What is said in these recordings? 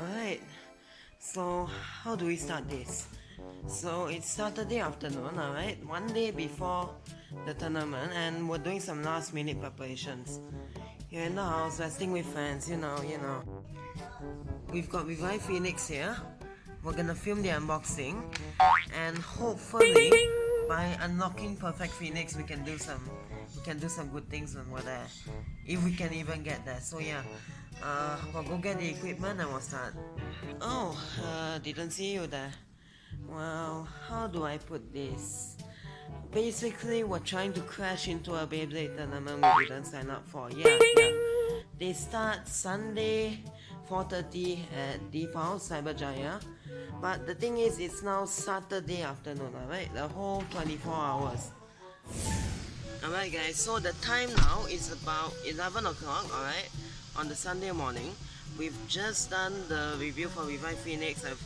Alright, so how do we start this? So it's Saturday afternoon, alright, one day before the tournament, and we're doing some last minute preparations. Here in the house, resting with friends, you know, you know. We've got Revive Phoenix here. We're gonna film the unboxing, and hopefully, by unlocking Perfect Phoenix, we can do some, we can do some good things when we're there, if we can even get there. So yeah, uh, we'll go get the equipment and we'll start. Oh, uh, didn't see you there. Well, how do I put this? Basically, we're trying to crash into a Beyblade tournament we didn't sign up for. Yeah, yeah. They start Sunday, 4.30 at Deep House, Cyberjaya. But the thing is, it's now Saturday afternoon, alright? The whole 24 hours. Alright guys, so the time now is about 11 o'clock, alright? On the Sunday morning. We've just done the review for Revive Phoenix. I've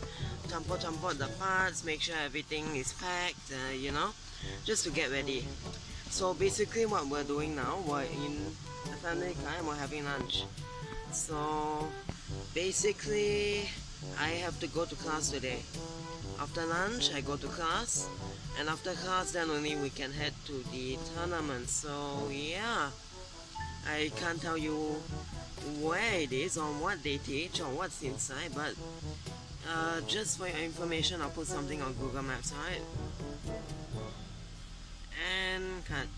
tampo tampo the parts, make sure everything is packed, uh, you know, just to get ready. So basically what we're doing now, we're in the family car and we're having lunch. So basically I have to go to class today. After lunch I go to class and after class then only we can head to the tournament. So yeah, I can't tell you where it is or what they teach or what's inside but uh, just for your information I'll put something on Google Maps alright? And cut.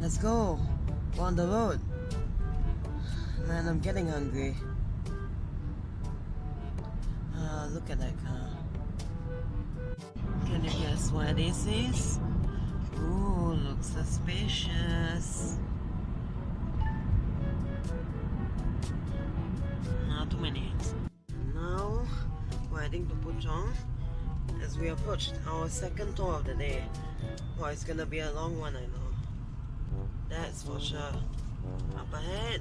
Let's go We're on the road. Man I'm getting hungry. Uh, look at that car. Can you guess where this is? Ooh, looks suspicious not too many. Now we're heading to Puchong as we approach our second tour of the day. Well, it's gonna be a long one, I know. That's for sure. Up ahead.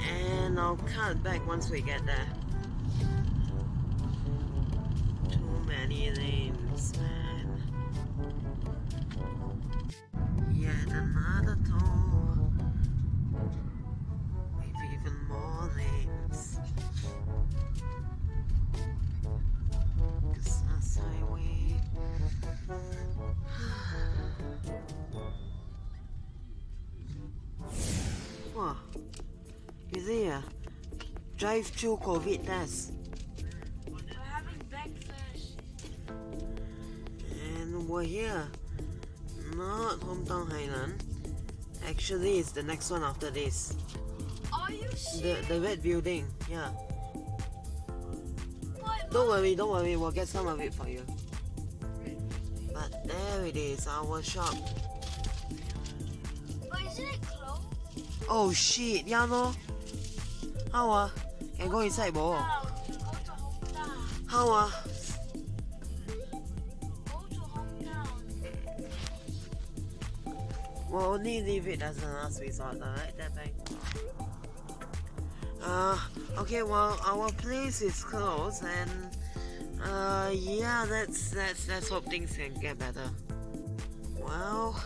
And I'll cut back once we get there. Drive-through COVID test? We're having breakfast. And we're here. Not Hometown Highland. Actually, it's the next one after this. Are you The, serious? the red building, yeah. Don't worry, don't worry, we'll get some of it for you. But there it is, our shop. but isn't it closed? Oh shit, yeah no. How ah? Can go inside bo. How ah? We'll only leave it as a last resort, alright? That thing. Uh, okay, well, our place is closed and uh, yeah, let's, let's, let's hope things can get better. Well,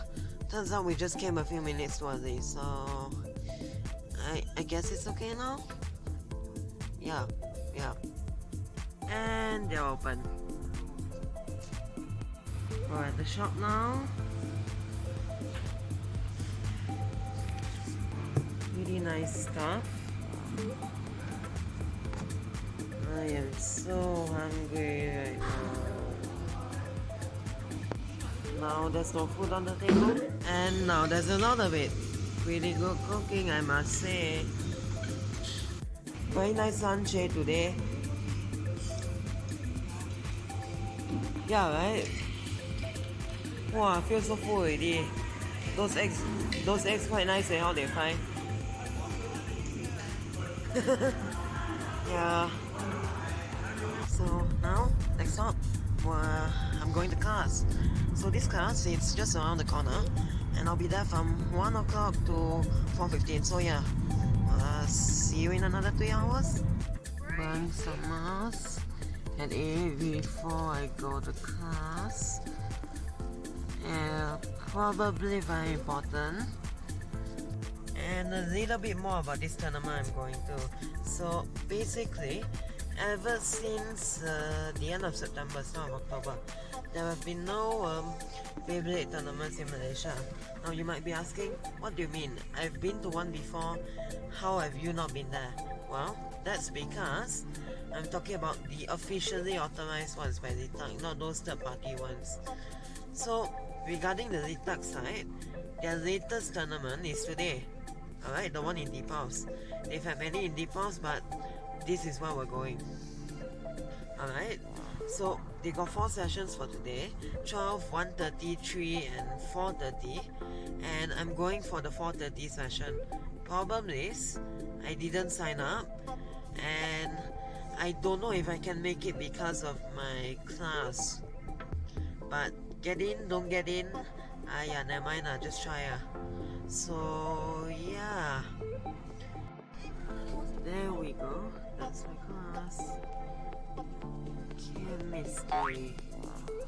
turns out we just came a few minutes early, so I, I guess it's okay now? Yeah, yeah. And they're open. We're at the shop now. Really nice stuff. I am so hungry right now. Now there's no food on the table. And now there's a lot of it. Pretty good cooking, I must say. Very nice eh, today. Yeah, right? Wow, I feel so full already. Those eggs, those eggs quite nice eh, how they fry. yeah. So now, next stop, well, I'm going to class. So this class is just around the corner, and I'll be there from 1 o'clock to 4.15. So yeah, uh, see you in another 3 hours. Burn some mask and before I go to class. Yeah, probably very important. and a little bit more about this tournament I'm going to. So basically, ever since uh, the end of September, start of October, there have been no um, Beyblade tournaments in Malaysia. Now you might be asking, what do you mean? I've been to one before, how have you not been there? Well, that's because I'm talking about the officially authorized ones by LITAC, not those third party ones. So, regarding the LITAC side, their latest tournament is today. Alright, the one in Deep House. They've had many in Deep House, but this is where we're going. Alright, so they got four sessions for today 12, 1.30, 3, and 4.30. And I'm going for the 4.30 session. Problem is, I didn't sign up, and I don't know if I can make it because of my class. But get in, don't get in. Ah, yeah, never mind, ah, just try. Ah. So, yeah. Chemistry.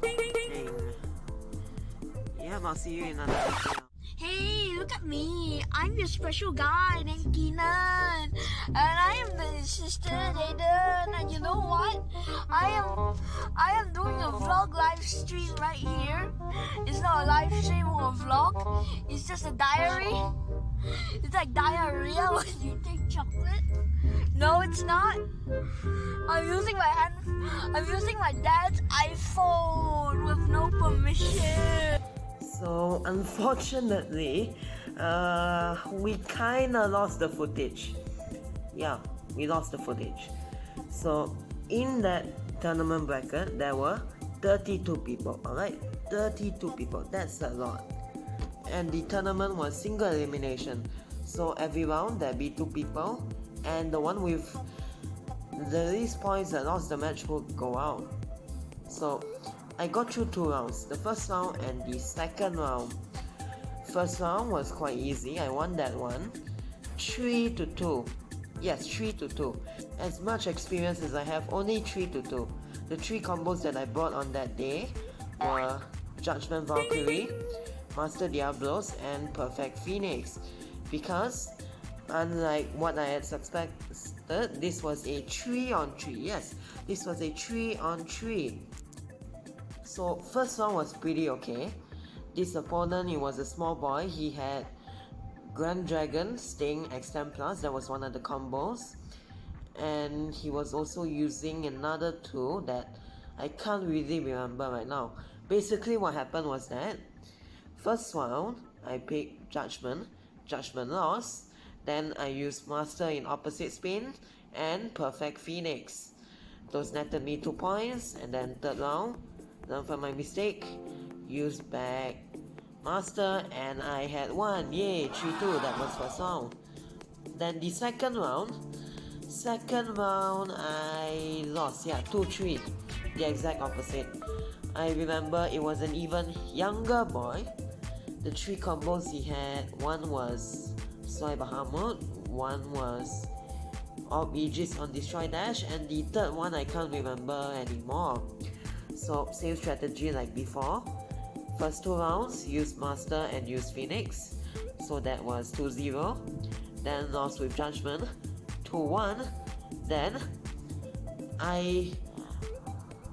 Thing. Yep, I'll see you in another video. Hey, look at me. I'm your special guy named Keenan. And I am the sister Aiden. And you know what? I am I am doing a vlog live stream right here. It's not a live stream or a vlog. It's just a diary. It's like diarrhea when you take chocolate. No, it's not. I'm using my hand. I'm using my dad's iPhone with no permission. So unfortunately, uh, we kinda lost the footage. Yeah, we lost the footage. So in that tournament bracket, there were 32 people. Alright, 32 people. That's a lot. And the tournament was single elimination. So every round there be two people, and the one with the least points that lost the match would go out. So I got through two rounds, the first round and the second round. First round was quite easy, I won that one. 3 to 2. Yes, 3 to 2. As much experience as I have, only 3 to 2. The three combos that I bought on that day were Judgment Valkyrie, Master Diablos, and Perfect Phoenix. Because, unlike what I had suspected, this was a 3 on 3. Yes, this was a 3 on 3. So first one was pretty okay. This opponent, he was a small boy. He had Grand Dragon, Sting, X10 Plus. That was one of the combos. And he was also using another tool that I can't really remember right now. Basically what happened was that first round, I picked Judgment. Judgment lost. Then I used Master in opposite spin and Perfect Phoenix. Those netted me 2 points and then third round learn from my mistake, use back master, and I had one. Yay, 3-2, that was first round. Then the second round, second round I lost, yeah, 2-3, the exact opposite. I remember it was an even younger boy. The three combos he had, one was Soy Bahamut, one was Orb Aegis on Destroy Dash, and the third one I can't remember anymore. So same strategy like before. First two rounds, use Master and use Phoenix. So that was 2-0. Then lost with Judgment, 2-1. Then I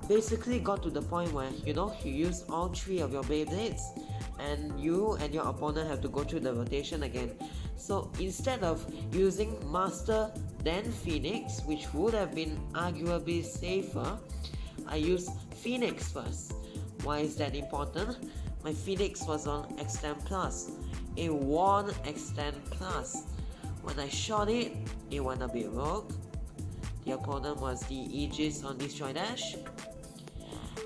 basically got to the point where you know you use all three of your Beyblades and you and your opponent have to go through the rotation again. So instead of using Master then Phoenix, which would have been arguably safer, I used Phoenix first. Why is that important? My Phoenix was on X10 Plus. It won X10 Plus. When I shot it, it went a bit rogue. The opponent was the Aegis on Destroy Dash.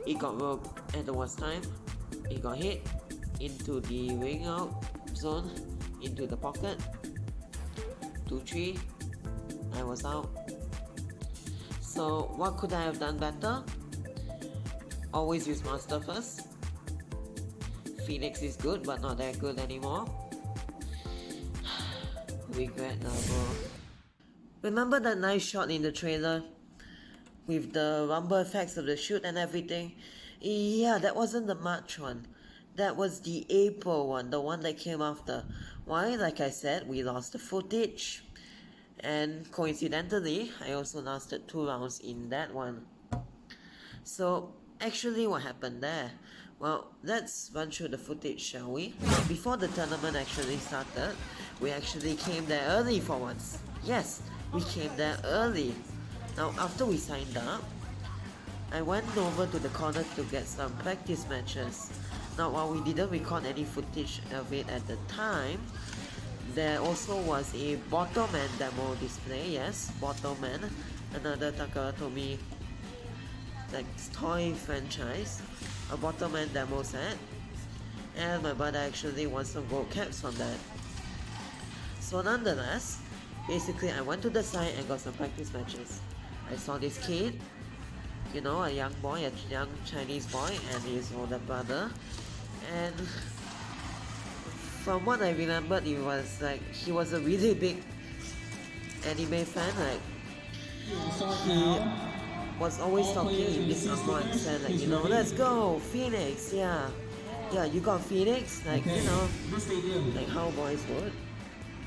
It got rogue at the worst time. It got hit into the ring out zone, into the pocket. 2-3. I was out. So what could I have done better? Always use Master first. Phoenix is good, but not that good anymore. Regret bro. Remember that nice shot in the trailer? With the rumble effects of the shoot and everything? Yeah, that wasn't the March one. That was the April one, the one that came after. Why? Like I said, we lost the footage. And coincidentally, I also lasted two rounds in that one. So, actually, what happened there? Well, let's run through the footage, shall we? Before the tournament actually started, we actually came there early for once. Yes, we came there early. Now, after we signed up, I went over to the corner to get some practice matches. Now, while we didn't record any footage of it at the time, there also was a Bottleman demo display, yes, Bottleman, another Takara Tomy like toy franchise, a bottom Bottleman demo set, and my brother actually won some gold caps from that. So nonetheless, basically I went to the site and got some practice matches. I saw this kid, you know, a young boy, a young Chinese boy, and his older brother, and from what I remembered, it was like he was a really big anime fan. Like he was always talking in this Angmo accent, like you know, let's go Phoenix, yeah, yeah, you got Phoenix, like you know, like how boys would.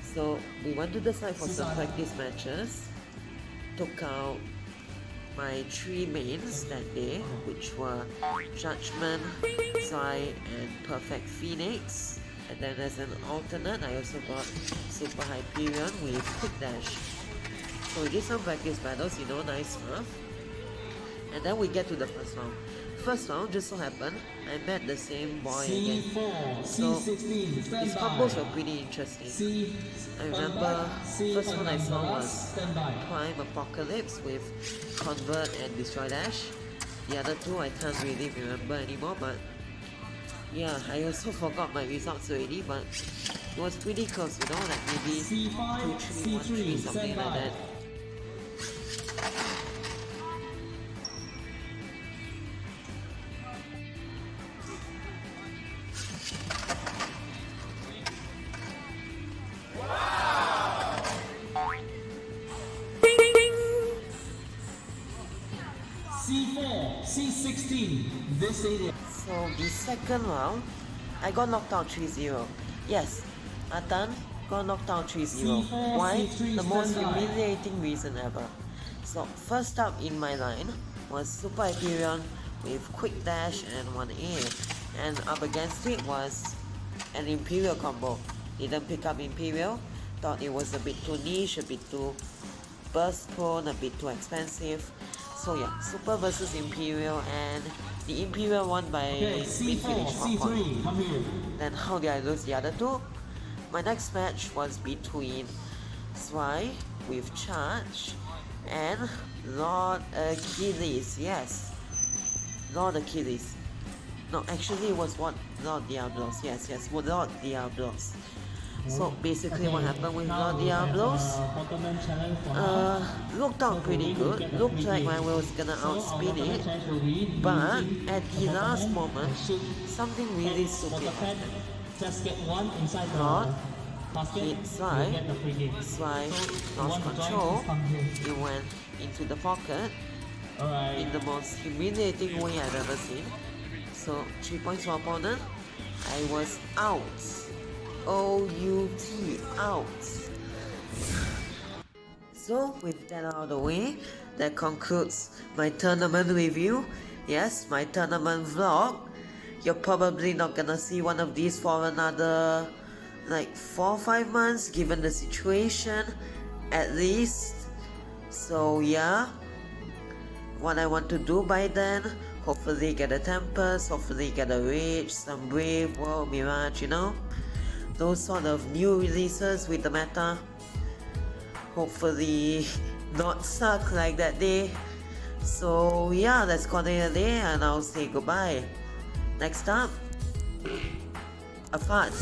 So we went to the site for some practice matches. Took out my three mains that day, which were Judgment, Zwei, and Perfect Phoenix. And then as an alternate, I also got Super Hyperion with Quick Dash. So we did some practice battles, you know, nice stuff. And then we get to the first round. First round just so happened, I met the same boy again. C4, So C16, his combos were pretty interesting. C, I remember C first one I saw was. Prime Apocalypse with Convert and Destroy Dash. The other two I can't really remember anymore, but yeah, I also forgot my results already, but it was pretty close, you know, like maybe C5, 3 1 3 C3, something like that. Second round, I got knocked out 3-0. Yes, Atan got knocked out 3-0. Why? The most humiliating reason ever. So first up in my line was Super Hyperion with Quick Dash and 1A. And up against it was an Imperial combo. Didn't pick up Imperial, thought it was a bit too niche, a bit too burst prone, a bit too expensive. So yeah, Super versus Imperial and the Imperial won by Okay, mid C4, finish one point. C3, come here. Then how did I lose the other two? My next match was between Zwei with Charge and Lord Achilles. Yes, Lord Achilles. No, actually it was what Lord Diablos. Yes, yes, Lord Diablos. So basically, what happened with we Diablos? uh, looked out pretty good. Looked like my wheel was gonna outspeed it. But at the last moment, something really stupid happened. Just get one inside the hit So, you lost control. It went into the pocket in the most humiliating way I've ever seen. So three points for opponent. I was out. O U T out. So with that out of the way, that concludes my tournament review. Yes, my tournament vlog. You're probably not gonna see one of these for another like four or five months given the situation at least. So yeah, what I want to do by then. Hopefully get a Tempest, hopefully get a Rage, some Brave, World, Mirage, you know? Those sort of new releases with the meta. Hopefully not suck like that day. So yeah, let's call it a day and I'll say goodbye. Next up, a fart.